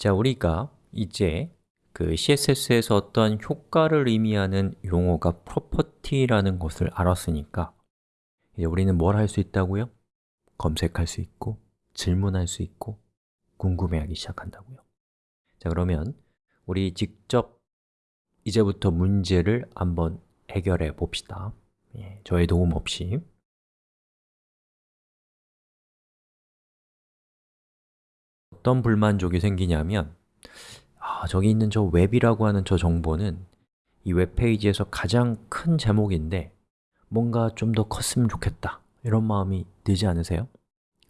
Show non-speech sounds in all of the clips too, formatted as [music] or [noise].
자, 우리가 이제 그 CSS에서 어떤 효과를 의미하는 용어가 property라는 것을 알았으니까 이제 우리는 뭘 할 수 있다고요? 검색할 수 있고, 질문할 수 있고, 궁금해하기 시작한다고요. 자, 그러면 우리 직접 이제부터 문제를 한번 해결해 봅시다. 예, 저의 도움 없이 어떤 불만족이 생기냐면 아, 저기 있는 저 웹이라고 하는 저 정보는 이 웹페이지에서 가장 큰 제목인데 뭔가 좀 더 컸으면 좋겠다 이런 마음이 들지 않으세요?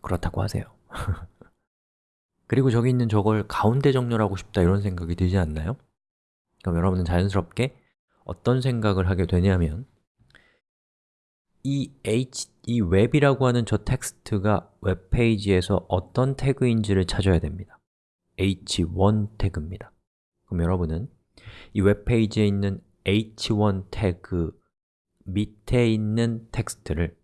그렇다고 하세요 [laughs] 그리고 저기 있는 저걸 가운데 정렬하고 싶다 이런 생각이 들지 않나요? 그럼 여러분은 자연스럽게 어떤 생각을 하게 되냐면 이 h, 이 웹이라고 하는 저 텍스트가 웹페이지에서 어떤 태그인지를 찾아야 됩니다. H1 태그입니다. 그럼 여러분은 이 웹페이지에 있는 h1 태그 밑에 있는 텍스트를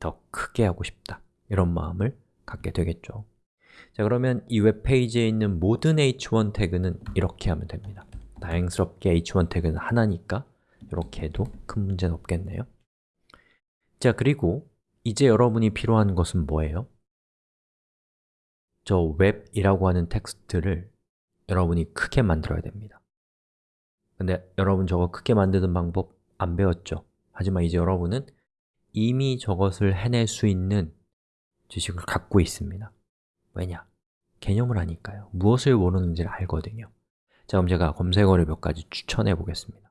더 크게 하고 싶다. 이런 마음을 갖게 되겠죠. 자 그러면 이 웹페이지에 있는 모든 h1 태그는 이렇게 하면 됩니다. 다행스럽게 h1 태그는 하나니까 이렇게 해도 큰 문제는 없겠네요 자, 그리고 이제 여러분이 필요한 것은 뭐예요? 저 웹이라고 하는 텍스트를 여러분이 크게 만들어야 됩니다 근데 여러분 저거 크게 만드는 방법 안 배웠죠? 하지만 이제 여러분은 이미 저것을 해낼 수 있는 지식을 갖고 있습니다 왜냐? 개념을 하니까요 무엇을 모르는지를 알거든요 자, 그럼 제가 검색어를 몇 가지 추천해 보겠습니다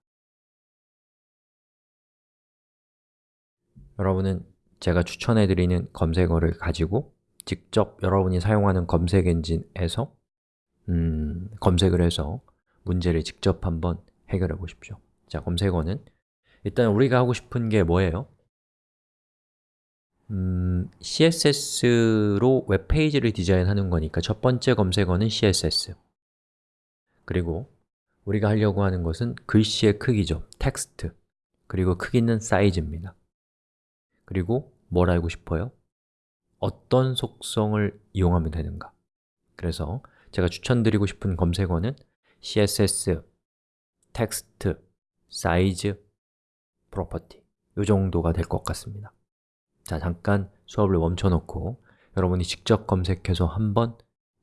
여러분은 제가 추천해드리는 검색어를 가지고 직접 여러분이 사용하는 검색 엔진에서 음, 검색을 해서 문제를 직접 한번 해결해 보십시오. 자, 검색어는 일단 우리가 하고 싶은 게 뭐예요? 음, CSS로 웹페이지를 디자인하는 거니까 첫 번째 검색어는 CSS 그리고 우리가 하려고 하는 것은 글씨의 크기죠, 텍스트. 그리고 크기는 사이즈입니다 그리고 뭘 알고 싶어요? 어떤 속성을 이용하면 되는가? 그래서 제가 추천드리고 싶은 검색어는 css, text, size, property 이 정도가 될 것 같습니다. 자, 잠깐 수업을 멈춰놓고 여러분이 직접 검색해서 한번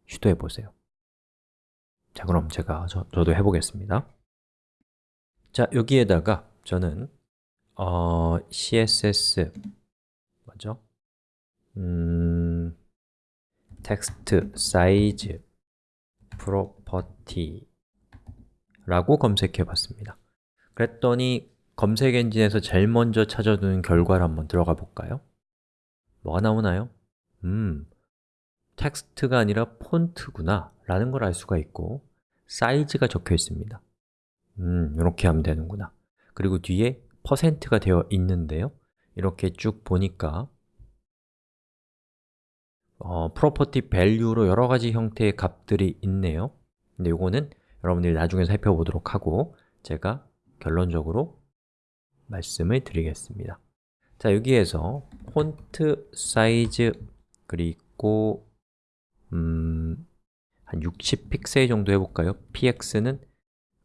시도해 보세요. 자, 그럼 제가 저, 저도 해보겠습니다. 자, 여기에다가 저는 어, CSS 뭐죠? 음, text size property 라고 검색해 봤습니다 그랬더니 검색 엔진에서 제일 먼저 찾아두는 결과를 한번 들어가 볼까요? 뭐가 나오나요? 음, 텍스트가 아니라 폰트구나 라는 걸 알 수가 있고 사이즈가 적혀 있습니다 음, 이렇게 하면 되는구나 그리고 뒤에 퍼센트가 되어 있는데요. 이렇게 쭉 보니까 어, property value로 여러 가지 형태의 값들이 있네요. 근데 이거는 여러분들이 나중에 살펴보도록 하고 제가 결론적으로 말씀을 드리겠습니다. 자, 여기에서 폰트 사이즈 그리고 음, 한 60픽셀 정도 해볼까요? px는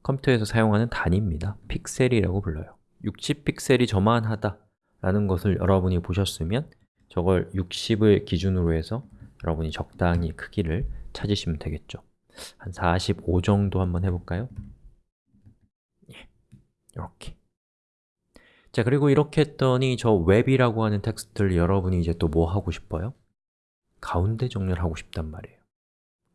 컴퓨터에서 사용하는 단위입니다. 픽셀이라고 불러요 60픽셀이 저만하다 라는 것을 여러분이 보셨으면 저걸 60을 기준으로 해서 여러분이 적당히 크기를 찾으시면 되겠죠 한 45 정도 한번 해볼까요? 예, 이렇게 자, 그리고 이렇게 했더니 저 웹이라고 하는 텍스트를 여러분이 이제 또 뭐 하고 싶어요? 가운데 정렬 하고 싶단 말이에요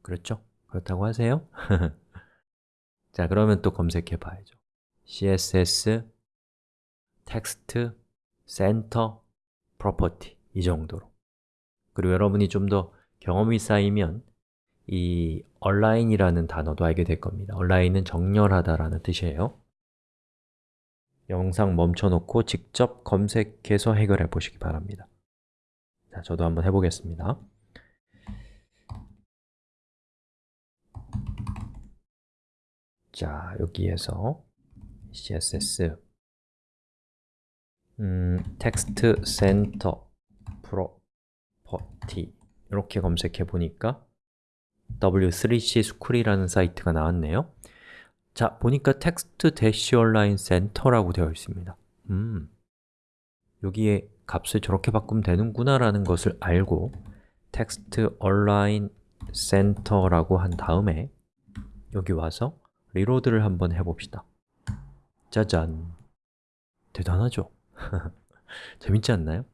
그렇죠? 그렇다고 하세요? [laughs] 자, 그러면 또 검색해 봐야죠 css text, center, property 이 정도로. 그리고 여러분이 좀 더 경험이 쌓이면 이 align이라는 단어도 알게 될 겁니다. align은 정렬하다라는 뜻이에요. 영상 멈춰놓고 직접 검색해서 해결해 보시기 바랍니다. 자, 저도 한번 해보겠습니다. 자, 여기에서 css 음, text center property 이렇게 검색해 보니까 W3C 스쿨이라는 사이트가 나왔네요. 자, 보니까 text dash align center라고 되어 있습니다. 음, 여기에 값을 저렇게 바꾸면 되는구나 라는 것을 알고 text align center라고 한 다음에 여기 와서 reload를 한번 해봅시다. 짜잔. 대단하죠? [laughs] 재밌지 않나요?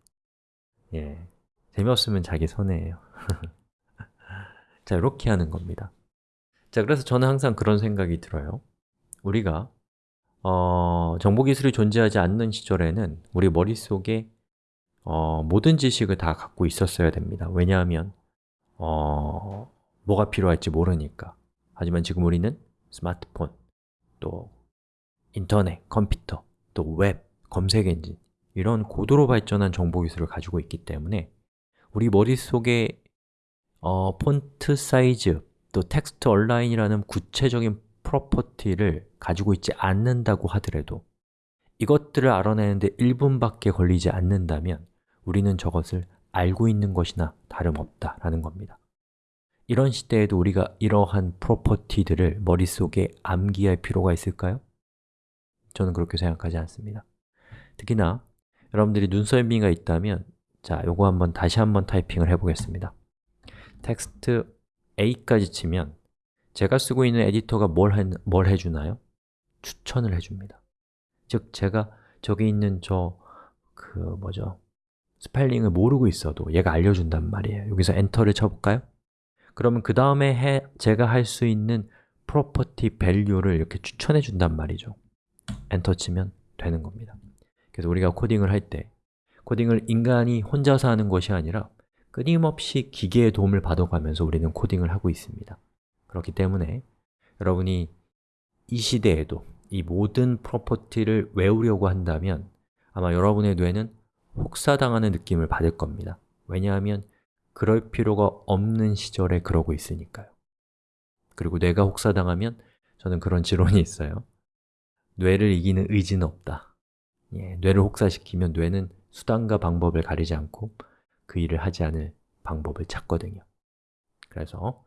예, 재미없으면 자기 손해예요. [laughs] 자, 이렇게 하는 겁니다. 자, 그래서 저는 항상 그런 생각이 들어요. 우리가 어, 정보기술이 존재하지 않는 시절에는 우리 머릿속에 어, 모든 지식을 다 갖고 있었어야 됩니다. 왜냐하면 어, 뭐가 필요할지 모르니까. 하지만 지금 우리는 스마트폰, 또 인터넷, 컴퓨터, 또 웹, 검색 엔진 이런 고도로 발전한 정보 기술을 가지고 있기 때문에 우리 머릿속에 어, font size, 또 text align이라는 구체적인 property를 가지고 있지 않는다고 하더라도 이것들을 알아내는데 1분밖에 걸리지 않는다면 우리는 저것을 알고 있는 것이나 다름없다라는 겁니다 이런 시대에도 우리가 이러한 property들을 머릿속에 암기할 필요가 있을까요? 저는 그렇게 생각하지 않습니다 특히나 여러분들이 눈썰미가 있다면 자, 요거 한번 다시 한번 타이핑을 해보겠습니다 text A까지 치면 제가 쓰고 있는 에디터가 뭘, 해, 뭘 해주나요? 추천을 해줍니다 즉, 제가 저기 있는 저 그 뭐죠? 스펠링을 모르고 있어도 얘가 알려준단 말이에요 여기서 enter를 쳐볼까요? 그러면 그 다음에 제가 할 수 있는 property value를 이렇게 추천해 준단 말이죠 엔터 치면 되는 겁니다 그래서 우리가 코딩을 할 때 코딩을 인간이 혼자서 하는 것이 아니라 끊임없이 기계의 도움을 받아가면서 우리는 코딩을 하고 있습니다. 그렇기 때문에 여러분이 이 시대에도 이 모든 프로퍼티를 외우려고 한다면 아마 여러분의 뇌는 혹사당하는 느낌을 받을 겁니다. 왜냐하면 그럴 필요가 없는 시절에 그러고 있으니까요. 그리고 뇌가 혹사당하면 저는 그런 [laughs] 지론이 있어요. 뇌를 이기는 의지는 없다 예, 뇌를 혹사시키면 뇌는 수단과 방법을 가리지 않고 그 일을 하지 않을 방법을 찾거든요. 그래서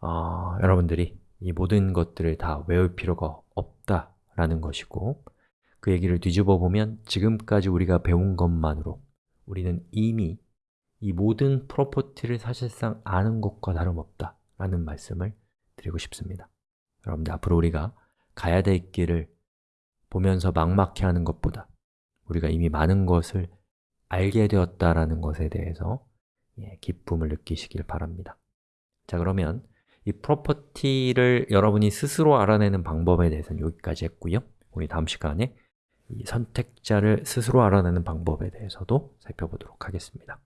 어, 여러분들이 이 모든 것들을 다 외울 필요가 없다라는 것이고 그 얘기를 뒤집어 보면 지금까지 우리가 배운 것만으로 우리는 이미 이 모든 프로퍼티를 사실상 아는 것과 다름없다 라는 말씀을 드리고 싶습니다. 여러분들 앞으로 우리가 가야 될 길을 보면서 막막해 하는 것보다 우리가 이미 많은 것을 알게 되었다라는 것에 대해서 예, 기쁨을 느끼시길 바랍니다. 자 그러면 이 프로퍼티를 여러분이 스스로 알아내는 방법에 대해서는 여기까지 했고요. 우리 다음 시간에 이 선택자를 스스로 알아내는 방법에 대해서도 살펴보도록 하겠습니다